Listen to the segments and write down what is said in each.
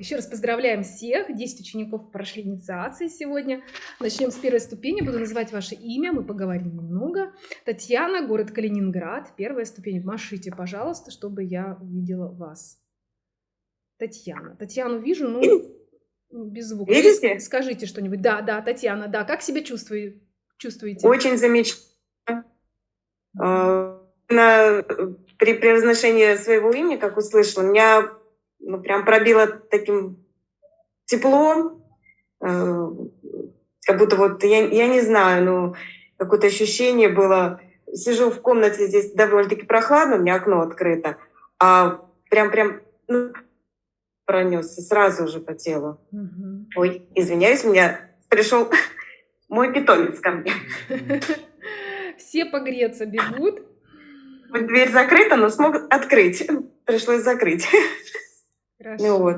еще раз поздравляем всех. 10 учеников прошли инициации сегодня. Начнем с первой ступени. Буду называть ваше имя, мы поговорим немного. Татьяна, город Калининград. Первая ступень. Машите, пожалуйста, чтобы я увидела вас. Татьяна. Татьяну вижу, ну, без звука. Видите? Скажите что-нибудь. Да, да, Татьяна, да. Как себя чувствуете? чувствуете? Очень замечательно. А, при произношении своего имени, как услышала, меня ну, прям пробило таким теплом, э, как будто вот, я, я не знаю, ну, какое-то ощущение было. Сижу в комнате, здесь довольно-таки прохладно, у меня окно открыто, а прям-прям, ну, пронесся сразу же по телу. Угу. Ой, извиняюсь, у меня пришел мой питомец ко мне. Все погреться бегут. Дверь закрыта, но смог открыть. Пришлось закрыть. Хорошо. Ну вот.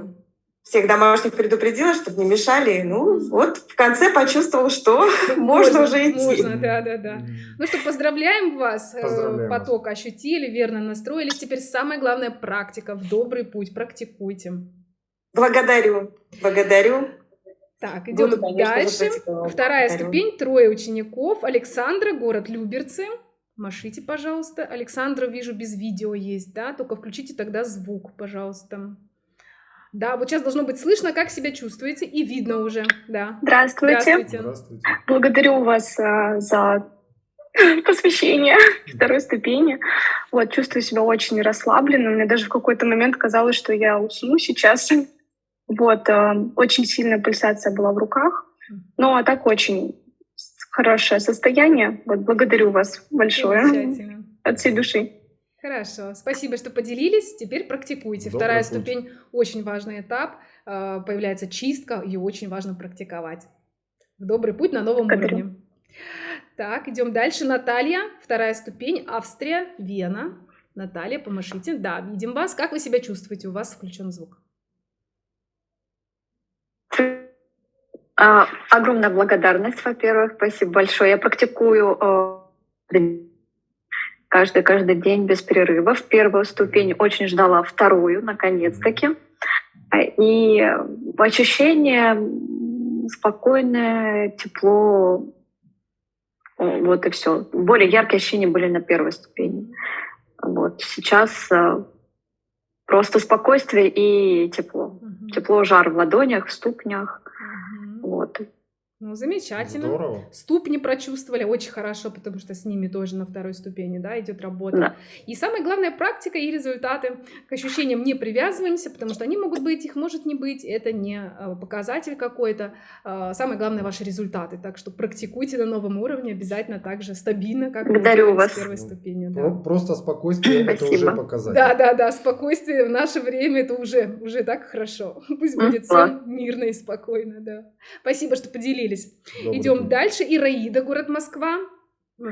Всех домашних предупредила, чтобы не мешали. Ну, вот в конце почувствовал, что можно, уже идти. Можно, да, да, да. Ну что, поздравляем вас. Э, поздравляем Поток вас. ощутили, верно настроились. Теперь самая главная практика в добрый путь. Практикуйте. Благодарю, благодарю. Так, идем Буду, дальше. Вторая благодарю. ступень, трое учеников. Александра, город Люберцы. Машите, пожалуйста. Александра, вижу, без видео есть, да? Только включите тогда звук, пожалуйста. Да, вот сейчас должно быть слышно, как себя чувствуете, и видно уже, да. Здравствуйте. Здравствуйте. Здравствуйте. Благодарю вас а, за посвящение второй ступени. Вот, чувствую себя очень расслабленно. Мне даже в какой-то момент казалось, что я усну сейчас. Вот, а, очень сильная пульсация была в руках. Ну, а так очень хорошее состояние. Вот, благодарю вас большое. От всей души. Хорошо, спасибо, что поделились. Теперь практикуйте. Добрый Вторая путь. ступень очень важный этап. Э, появляется чистка, ее очень важно практиковать. Добрый путь на новом Благодарю. уровне. Так, идем дальше. Наталья, вторая ступень, Австрия, Вена. Наталья, помашите. Да, видим вас. Как вы себя чувствуете? У вас включен звук. А, огромная благодарность, во-первых. Спасибо большое. Я практикую э, каждый, каждый день без перерывов. Первую ступень очень ждала, вторую, наконец-таки. И ощущение спокойное, тепло, вот и все. Более яркие ощущения были на первой ступени. Вот сейчас э, просто спокойствие и тепло. Угу. Тепло, жар в ладонях, в ступнях. Ну, замечательно. Здорово. Ступни прочувствовали очень хорошо, потому что с ними тоже на второй ступени, да, идет работа. Да. И самая главная практика и результаты. К ощущениям не привязываемся, потому что они могут быть, их может не быть. Это не а, показатель какой-то. А, самое главное ваши результаты. Так что практикуйте на новом уровне обязательно так же стабильно, как Благодарю вас. с первой ступени. Да. Просто спокойствие это уже показатель. Да, да, да. Спокойствие в наше время это уже, уже так хорошо. Пусть будет все мирно и спокойно, да. Спасибо, что поделились поделились. Добрый Идем день. дальше. Ираида, город Москва.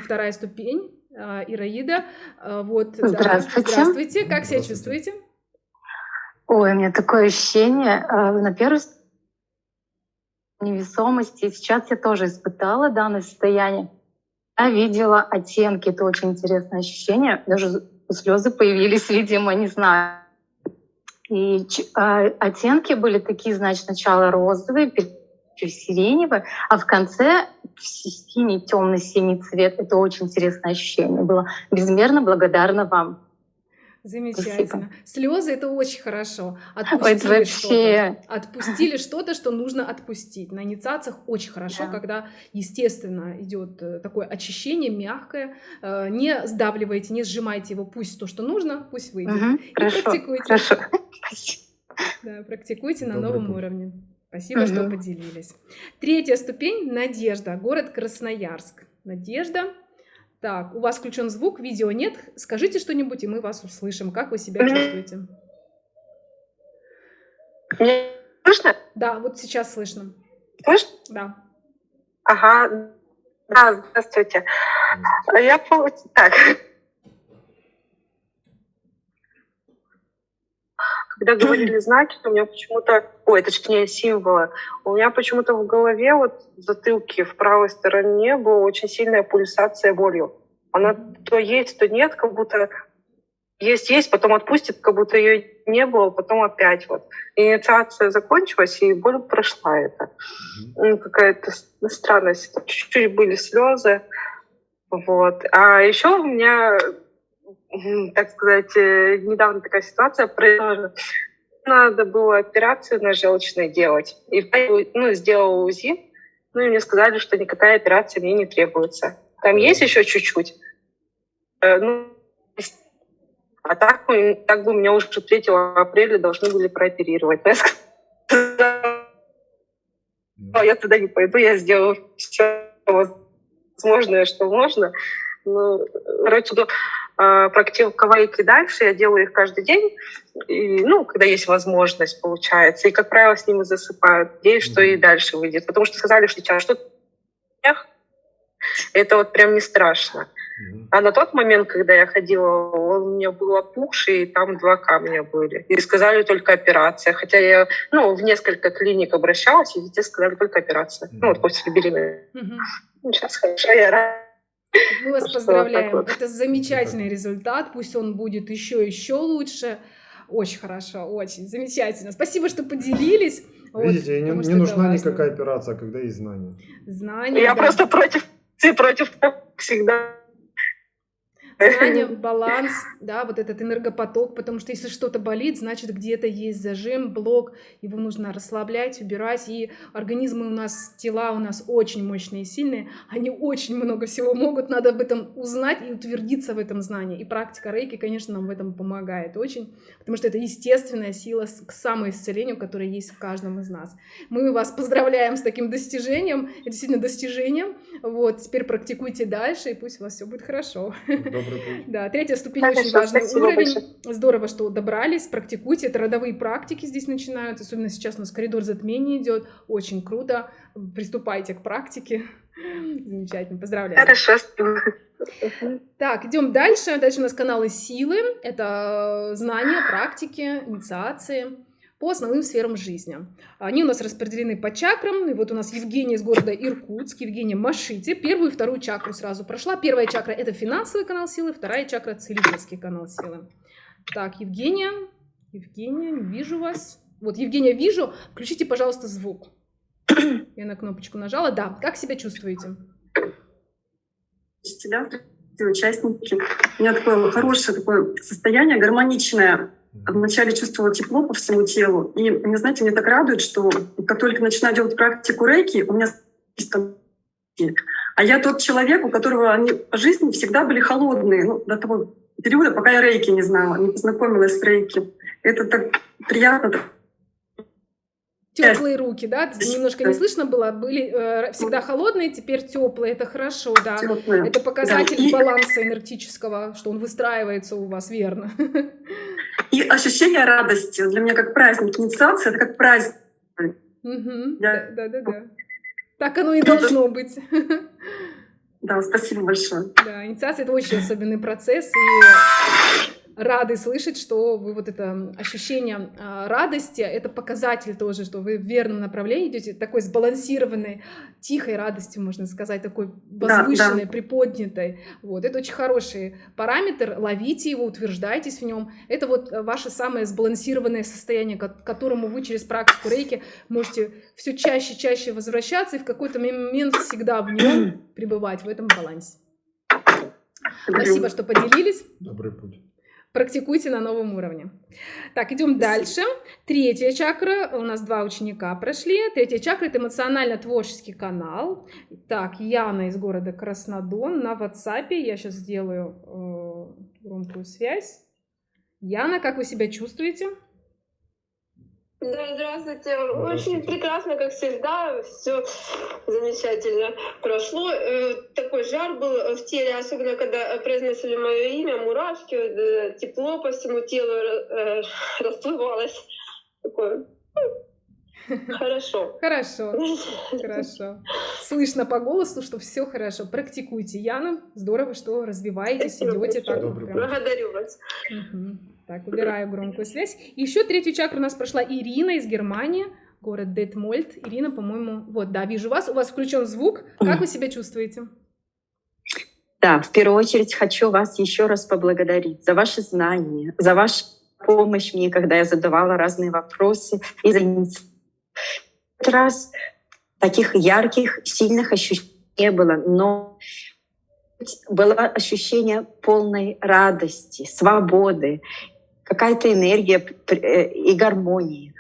Вторая ступень. А, Ираида. А, вот, здравствуйте. Да. Здравствуйте. Как себя чувствуете? Ой, у меня такое ощущение. А, на первой невесомости. Сейчас я тоже испытала данное состояние. Я видела оттенки. Это очень интересное ощущение. Даже слезы появились, видимо, не знаю. И оттенки были такие, значит, сначала розовые, чуть сиреневый, а в конце синий, темный синий цвет. Это очень интересное ощущение было. Безмерно благодарна вам. Замечательно. Спасибо. Слезы это очень хорошо. Отпустили вообще... что-то. Отпустили что-то, что нужно отпустить. На инициациях очень хорошо, да. когда, естественно, идет э, такое очищение мягкое. Э, не сдавливайте, не сжимайте его. Пусть то, что нужно, пусть выйдет. Угу, И хорошо, практикуйте. Хорошо. Да, практикуйте на новом путь. уровне. Спасибо, угу. что поделились. Третья ступень – Надежда, город Красноярск. Надежда. Так, у вас включен звук, видео нет. Скажите что-нибудь, и мы вас услышим. Как вы себя чувствуете? Мне слышно? Да, вот сейчас слышно. Слышно? Да. Ага. Да, здравствуйте. Я так. Когда говорили знаки, у меня почему-то, ой, точнее символы, у меня почему-то в голове, вот в затылке в правой стороне была очень сильная пульсация болью. Она то есть, то нет, как будто есть, есть, потом отпустит, как будто ее не было, потом опять вот. Инициация закончилась, и боль прошла это. Ну, какая-то странность. Чуть-чуть были слезы. Вот. А еще у меня, так сказать, э, недавно такая ситуация произошла. Надо было операцию на желчной делать. И ну, сделала УЗИ, ну и мне сказали, что никакая операция мне не требуется. Там есть еще чуть-чуть. Э, ну, а так, так бы меня уже 3 апреля должны были прооперировать. Я сказала, я туда не пойду, я сделаю все возможное, что можно. Ну, короче, э, практиковать дальше. Я делаю их каждый день, и, ну, когда есть возможность, получается. И, как правило, с ними засыпают. Надеюсь, что и дальше выйдет. Потому что сказали, что сейчас что-то это вот прям не страшно. А на тот момент, когда я ходила, он у меня был опухший, и там два камня были. И сказали только операция. Хотя я ну, в несколько клиник обращалась, и везде сказали только операция. Mm-hmm. Ну, вот после беременности. Mm-hmm. Сейчас хорошо, я рада. Мы вас поздравляем. Вот. Это замечательный результат. Пусть он будет еще еще лучше. Очень хорошо, очень замечательно. Спасибо, что поделились. Видите, вот, не, не нужна важно. никакая операция, когда есть знания. Знания. Я да. просто против, ты против всегда знание, баланс, да, вот этот энергопоток, потому что если что-то болит, значит где-то есть зажим, блок, его нужно расслаблять, убирать, и организмы у нас, тела у нас очень мощные и сильные, они очень много всего могут, надо об этом узнать и утвердиться в этом знании, и практика рейки, конечно, нам в этом помогает очень, потому что это естественная сила к самоисцелению, которая есть в каждом из нас. Мы вас поздравляем с таким достижением, это действительно достижение, вот, теперь практикуйте дальше, и пусть у вас все будет хорошо. Добрый путь. Да, третья ступень Хорошо, очень важный уровень. Большое. Здорово, что добрались, практикуйте. Это родовые практики здесь начинаются, особенно сейчас у нас коридор затмения идет. Очень круто. Приступайте к практике. Замечательно, поздравляю. Хорошо. Так, идем дальше. Дальше у нас каналы силы. Это знания, практики, инициации по основным сферам жизни. Они у нас распределены по чакрам. И вот у нас Евгения из города Иркутск, Евгения Машите. Первую и вторую чакру сразу прошла. Первая чакра – это финансовый канал силы, вторая чакра – целительский канал силы. Так, Евгения, Евгения, вижу вас. Вот, Евгения, вижу. Включите, пожалуйста, звук. Я на кнопочку нажала. Да, как себя чувствуете? Учителя, участники. У меня такое хорошее такое состояние, гармоничное вначале чувствовала тепло по всему телу. И, не знаете, мне так радует, что как только начинаю делать практику рейки, у меня а я тот человек, у которого они по жизни всегда были холодные, ну, до того периода, пока я рейки не знала, не познакомилась с рейки. Это так приятно, Теплые руки, да? Немножко не слышно было, были э, всегда холодные, теперь теплые, это хорошо, да. Теплые. Это показатель да. И... баланса энергетического, что он выстраивается у вас верно. И ощущение радости для меня как праздник, инициация, это как праздник. Угу. Я... Да, да, да. Так оно и должно быть. Да, спасибо большое. Да, инициация это очень особенный процесс, и рады слышать, что вы вот это ощущение а, радости, это показатель тоже, что вы в верном направлении идете, такой сбалансированной, тихой радостью, можно сказать, такой возвышенной, да, да. приподнятой. Вот, это очень хороший параметр, ловите его, утверждайтесь в нем. Это вот ваше самое сбалансированное состояние, к которому вы через практику рейки можете все чаще, чаще возвращаться и в какой-то момент всегда в нем пребывать, в этом балансе. Спасибо, что поделились. Добрый путь практикуйте на новом уровне. Так, идем дальше. Третья чакра. У нас два ученика прошли. Третья чакра – это эмоционально-творческий канал. Так, Яна из города Краснодон на WhatsApp. Я сейчас сделаю э, громкую связь. Яна, как вы себя чувствуете? Да, здравствуйте. Очень прекрасно, как всегда. Все замечательно прошло. Э, такой жар был в теле, особенно когда произносили мое имя, мурашки, э, тепло по всему телу э, расплывалось. Такое Хорошо. Хорошо. Хорошо. Слышно по голосу, что все хорошо. Практикуйте, Яна. Здорово, что развиваетесь, идете так. Благодарю вас. Угу. Так, убираю громкую связь. Еще третью чакру у нас прошла Ирина из Германии, город Детмольд. Ирина, по-моему, вот, да, вижу вас. У вас включен звук. Как вы себя чувствуете? Да, в первую очередь хочу вас еще раз поблагодарить за ваши знания, за вашу помощь мне, когда я задавала разные вопросы и за раз таких ярких, сильных ощущений не было, но было ощущение полной радости, свободы, какая-то энергия э, и гармонии.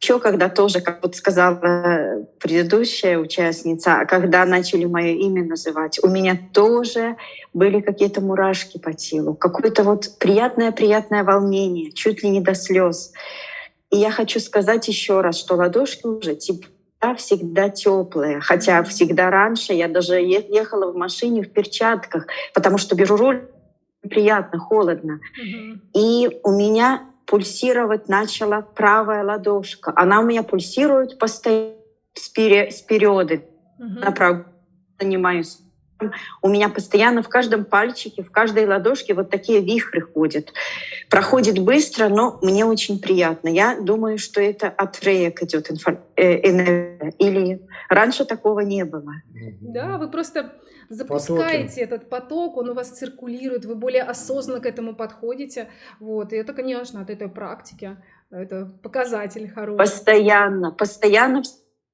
Еще когда тоже, как вот сказала предыдущая участница, когда начали мое имя называть, у меня тоже были какие-то мурашки по телу, какое-то вот приятное-приятное волнение, чуть ли не до слез. И я хочу сказать еще раз, что ладошки уже всегда, всегда теплые. Хотя всегда раньше я даже ехала в машине в перчатках, потому что беру руль приятно, холодно. И у меня пульсировать начала правая ладошка. Она у меня пульсирует постоянно с, пере, с периоды. Угу. Направо занимаюсь. У меня постоянно в каждом пальчике, в каждой ладошке вот такие вихры ходят. Проходит быстро, но мне очень приятно. Я думаю, что это от реек идет э, энергия. Или раньше такого не было. Да, вы просто запускаете Потоки. этот поток, он у вас циркулирует, вы более осознанно к этому подходите. Вот, и это, конечно, от этой практики, это показатель хороший. Постоянно, постоянно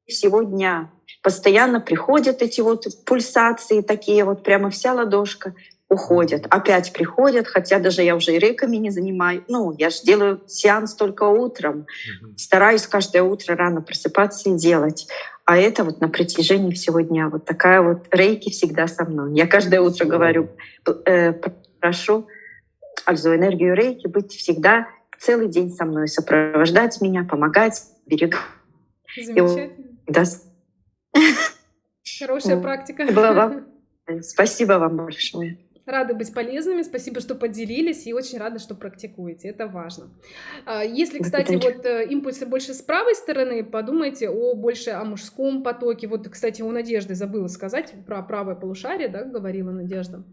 всего дня. Постоянно приходят эти вот пульсации такие, вот прямо вся ладошка уходят, опять приходят, хотя даже я уже и реками не занимаю. Ну, я же делаю сеанс только утром. Стараюсь каждое утро рано просыпаться и делать. А это вот на протяжении всего дня. Вот такая вот рейки всегда со мной. Я каждое утро говорю, э, прошу Альзу энергию рейки быть всегда целый день со мной, сопровождать меня, помогать, берегать. Замечательно. Да. Хорошая практика. Спасибо вам большое. Рады быть полезными, спасибо, что поделились, и очень рада, что практикуете, это важно. А, если, кстати, вот э, импульсы больше с правой стороны, подумайте о больше о мужском потоке. Вот, кстати, у Надежды забыла сказать про правое полушарие, да, говорила Надежда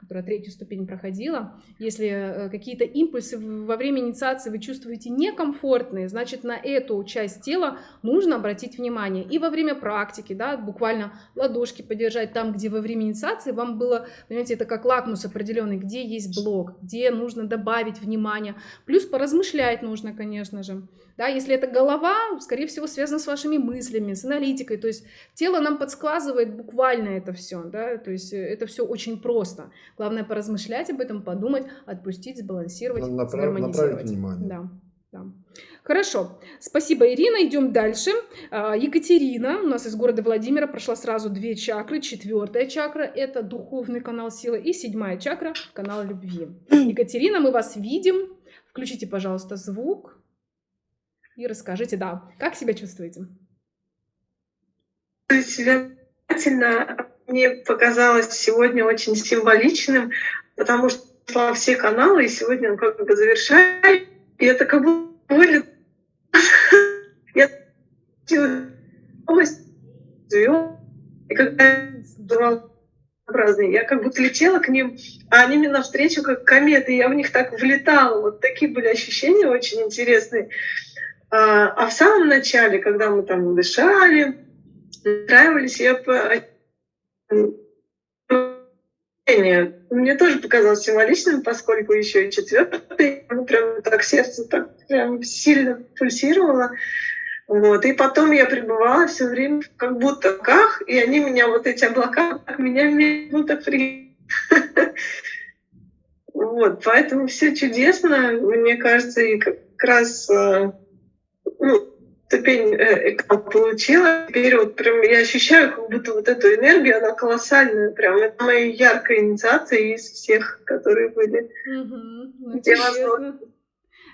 которая третью ступень проходила, если э, какие-то импульсы во время инициации вы чувствуете некомфортные, значит, на эту часть тела нужно обратить внимание. И во время практики, да, буквально ладошки подержать там, где во время инициации вам было, понимаете, это как лакмус определенный, где есть блок, где нужно добавить внимание. Плюс поразмышлять нужно, конечно же. Да, если это голова, скорее всего, связано с вашими мыслями, с аналитикой. То есть тело нам подсказывает буквально это все. Да? То есть э, это все очень просто. Главное поразмышлять об этом, подумать, отпустить, сбалансировать, Направ... Направить внимание. Да. Да. Хорошо, спасибо, Ирина. Идем дальше. А, Екатерина у нас из города Владимира прошла сразу две чакры. Четвертая чакра – это духовный канал силы. И седьмая чакра – канал любви. Екатерина, мы вас видим. Включите, пожалуйста, звук и расскажите, да, как себя чувствуете? Себя мне показалось сегодня очень символичным, потому что шла все каналы, и сегодня он как бы завершает, и это как бы были... Я и когда разные. Я как будто летела к ним, а они мне навстречу как кометы, я в них так влетала. Вот такие были ощущения очень интересные. А, а в самом начале, когда мы там дышали, устраивались, я мне тоже показалось символичным, поскольку еще и четвертый, прям так сердце так прям сильно пульсировало. Вот. И потом я пребывала все время как будто в облаках, и они меня, вот эти облака, меня будто при... Вот, поэтому все чудесно, мне кажется, и как раз ну, ступень э, получила. Теперь вот прям я ощущаю как будто вот эту энергию, она колоссальная. Прям это моя яркая инициация из всех, которые были. Угу.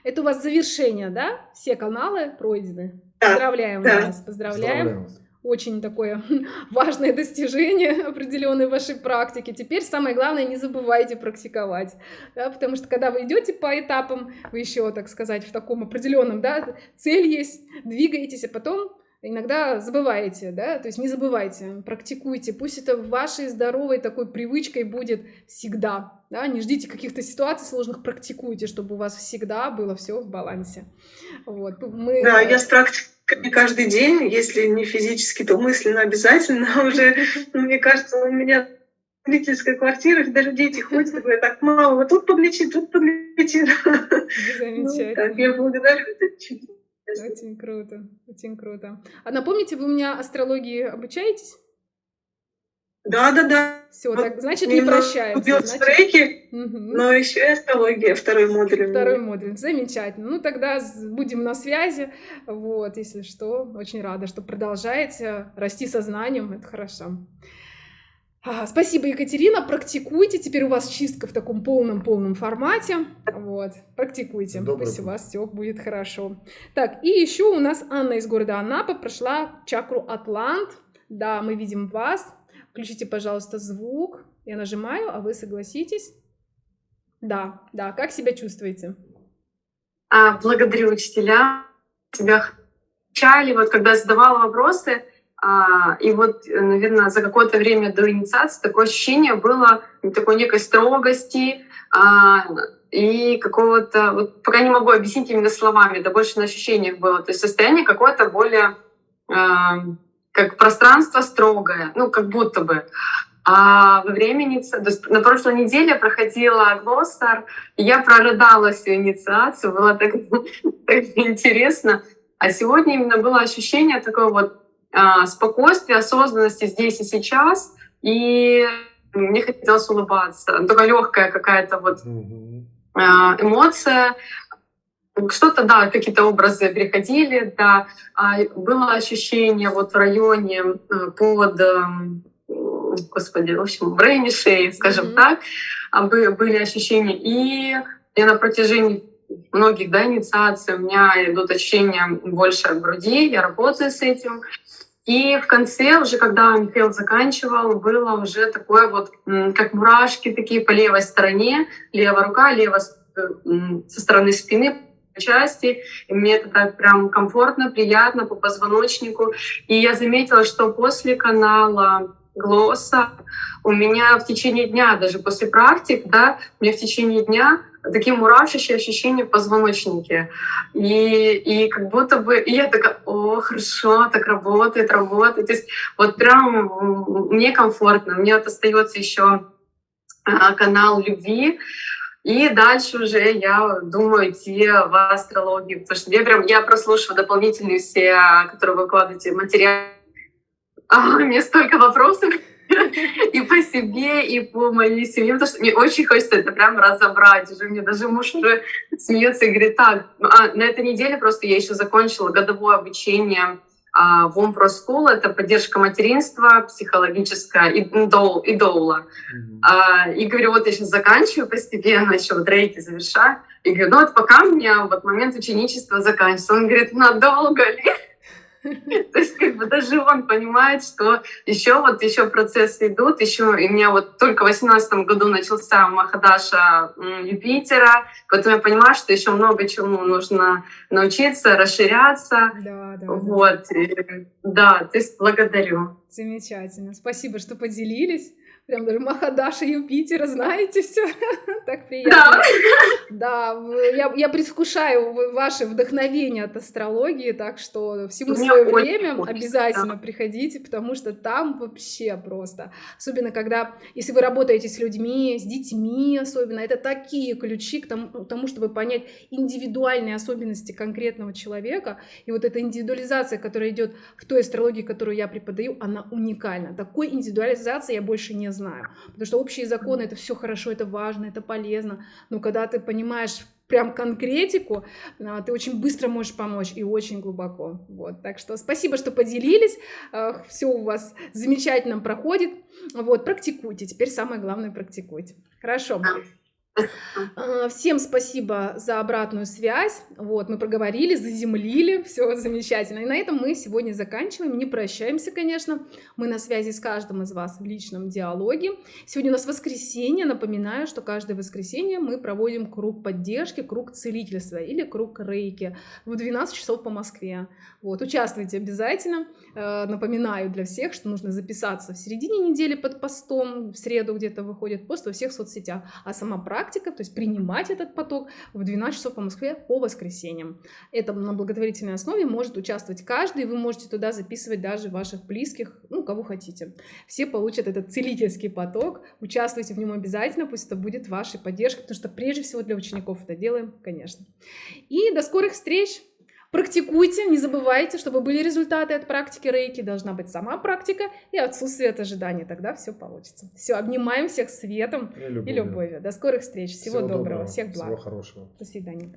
Это у вас завершение, да? Все каналы пройдены. Да, Поздравляем да. вас. Поздравляем. Поздравляем вас очень такое важное достижение определенной вашей практики. Теперь самое главное, не забывайте практиковать, да, потому что когда вы идете по этапам, вы еще, так сказать, в таком определенном, да, цель есть, двигаетесь, а потом иногда забываете, да, то есть не забывайте, практикуйте, пусть это вашей здоровой такой привычкой будет всегда, да, не ждите каких-то ситуаций сложных, практикуйте, чтобы у вас всегда было все в балансе. Вот, мы... Да, я с практикой каждый день, если не физически, то мысленно обязательно уже, ну, мне кажется, у меня родительской квартиры, даже дети ходят, говорят, так, мама, вот тут подлечи, тут подлечи. Замечательно. Ну, я благодарю Очень круто, очень круто. А напомните, вы у меня астрологии обучаетесь? Да, да, да. Все, вот так, значит, не прощаемся. Значит... треки, угу. но еще и астрология, второй модуль. Второй модуль, замечательно. Ну, тогда будем на связи. Вот, если что, очень рада, что продолжаете расти сознанием, это хорошо. А, спасибо, Екатерина. Практикуйте. Теперь у вас чистка в таком полном-полном формате. Вот, практикуйте. Добрый Пусть у вас все будет хорошо. Так, и еще у нас Анна из города Анапа прошла чакру Атлант. Да, мы видим вас. Включите, пожалуйста, звук. Я нажимаю, а вы согласитесь? Да, да. Как себя чувствуете? А, благодарю учителя. Тебя чали, вот когда задавала вопросы, а, и вот, наверное, за какое-то время до инициации такое ощущение было такой некой строгости а, и какого-то, вот пока не могу объяснить именно словами, это больше на ощущениях было, то есть состояние какое-то более а, как пространство строгое, ну, как будто бы. А во времени, то есть на прошлой неделе проходила Глостер, и я прорыдала всю инициацию, было так, так интересно. А сегодня именно было ощущение такое вот а, спокойствия, осознанности здесь и сейчас, и мне хотелось улыбаться. Только легкая какая-то вот а, эмоция, что-то, да, какие-то образы приходили, да, а было ощущение вот в районе э, под, эм, господи, в общем, в районе шеи, скажем mm-hmm. так, а были ощущения. И я на протяжении многих да, инициаций у меня идут ощущения больше от груди, я работаю с этим. И в конце, уже когда Михаил заканчивал, было уже такое вот, как мурашки такие по левой стороне, левая рука, левая э, со стороны спины части, и мне это так прям комфортно, приятно по позвоночнику. И я заметила, что после канала Глосса у меня в течение дня, даже после практик, да, у меня в течение дня такие мурашащие ощущения в позвоночнике. И, и как будто бы... И я такая, о, хорошо, так работает, работает. То есть вот прям мне комфортно. Мне вот остается еще а, канал любви, и дальше уже я думаю идти в астрологию, потому что я прям я прослушиваю дополнительные все, которые вы выкладываете материалы. А, мне столько вопросов и по себе, и по моей семье, потому что мне очень хочется это прям разобрать. Уже мне даже муж уже смеется и говорит, так, а, на этой неделе просто я еще закончила годовое обучение в Pro School — это поддержка материнства, психологическая и, доу, и доула. Mm-hmm. И говорю, вот я сейчас заканчиваю постепенно, еще вот рейки завершаю. И говорю, ну вот пока у меня вот момент ученичества заканчивается. Он говорит, надолго ли? То есть как бы даже он понимает, что еще вот еще процессы идут, еще и у меня вот только в восемнадцатом году начался Махадаша Юпитера, поэтому я понимаю, что еще много чему нужно научиться, расширяться. Да, да. Вот. Да. Да, то есть благодарю. Замечательно. Спасибо, что поделились. Прям даже Махадаша Юпитера, знаете все. так приятно. Да, да я, я предвкушаю ваше вдохновение от астрологии, так что всему свое время обязательно да. приходите, потому что там вообще просто. Особенно когда, если вы работаете с людьми, с детьми особенно, это такие ключи к тому, к тому чтобы понять индивидуальные особенности конкретного человека. И вот эта индивидуализация, которая идет в той астрологии, которую я преподаю, она уникальна. Такой индивидуализации я больше не знаю. Потому что общие законы это все хорошо, это важно, это полезно. Но когда ты понимаешь прям конкретику, а, ты очень быстро можешь помочь и очень глубоко. Вот, так что спасибо, что поделились. Все у вас замечательно проходит. Вот, практикуйте. Теперь самое главное практикуйте. Хорошо. А, всем спасибо за обратную связь. Вот, мы проговорили, заземлили, все замечательно. И на этом мы сегодня заканчиваем. Не прощаемся, конечно. Мы на связи с каждым из вас в личном диалоге. Сегодня у нас воскресенье. Напоминаю, что каждое воскресенье мы проводим круг поддержки, круг целительства или круг рейки в 12 часов по Москве. Вот, участвуйте обязательно. Э, напоминаю для всех, что нужно записаться в середине недели под постом. В среду где-то выходит пост во всех соцсетях. А сама практика практика, то есть принимать этот поток в 12 часов по Москве по воскресеньям. Это на благотворительной основе может участвовать каждый, вы можете туда записывать даже ваших близких, ну, кого хотите. Все получат этот целительский поток, участвуйте в нем обязательно, пусть это будет вашей поддержкой, потому что прежде всего для учеников это делаем, конечно. И до скорых встреч! Практикуйте, не забывайте, чтобы были результаты от практики рейки, должна быть сама практика и отсутствие от ожидания, тогда все получится. Все, обнимаем всех светом и любовью. И любовью. До скорых встреч, всего, всего доброго, доброго, всех благ. Всего хорошего. До свидания.